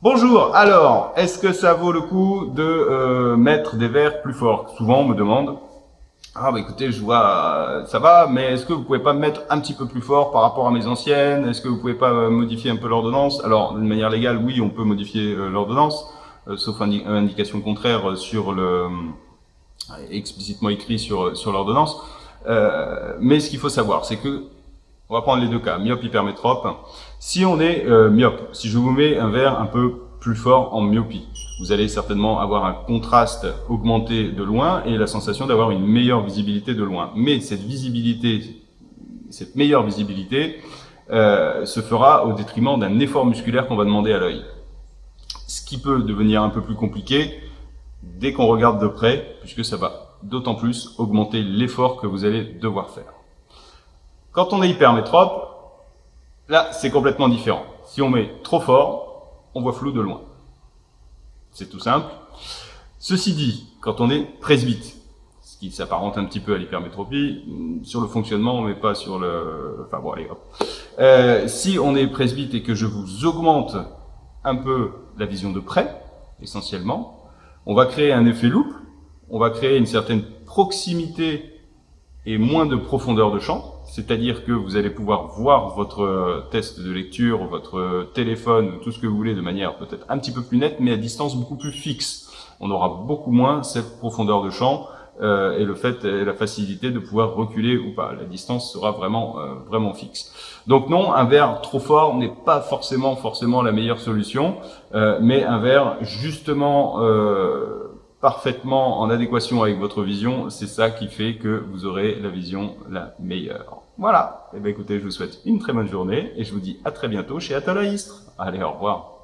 Bonjour, alors, est-ce que ça vaut le coup de euh, mettre des verres plus forts? Souvent on me demande, ah bah écoutez, je vois, ça va, mais est-ce que vous pouvez pas me mettre un petit peu plus fort par rapport à mes anciennes? Est-ce que vous pouvez pas euh, modifier un peu l'ordonnance? Alors, d'une manière légale, oui, on peut modifier euh, l'ordonnance, sauf indication contraire explicitement écrit sur sur l'ordonnance. mais ce qu'il faut savoir, c'est que on va prendre les deux cas, myope, hypermétrope. Si on est euh, myope, si je vous mets un verre un peu plus fort en myopie, vous allez certainement avoir un contraste augmenté de loin et la sensation d'avoir une meilleure visibilité de loin. Mais cette visibilité, cette meilleure visibilité, euh, se fera au détriment d'un effort musculaire qu'on va demander à l'œil. Ce qui peut devenir un peu plus compliqué dès qu'on regarde de près, puisque ça va d'autant plus augmenter l'effort que vous allez devoir faire. Quand on est hypermétrope, là, c'est complètement différent. Si on met trop fort, on voit flou de loin. C'est tout simple. Ceci dit, quand on est presbyte, ce qui s'apparente un petit peu à l'hypermétropie, sur le fonctionnement, mais pas sur le... Enfin bon, allez, hop. Euh, si on est presbyte et que je vous augmente un peu la vision de près, essentiellement, on va créer un effet loupe, on va créer une certaine proximité et moins de profondeur de champ, c'est-à-dire que vous allez pouvoir voir votre test de lecture, votre téléphone, tout ce que vous voulez de manière peut-être un petit peu plus nette, mais à distance beaucoup plus fixe. On aura beaucoup moins cette profondeur de champ euh, et le fait et la facilité de pouvoir reculer ou pas. La distance sera vraiment euh, vraiment fixe. Donc non, un verre trop fort n'est pas forcément forcément la meilleure solution, euh, mais un verre justement parfaitement en adéquation avec votre vision, c'est ça qui fait que vous aurez la vision la meilleure. Voilà. Et eh bien écoutez, je vous souhaite une très bonne journée et je vous dis à très bientôt chez Atalaïstre. Allez, au revoir.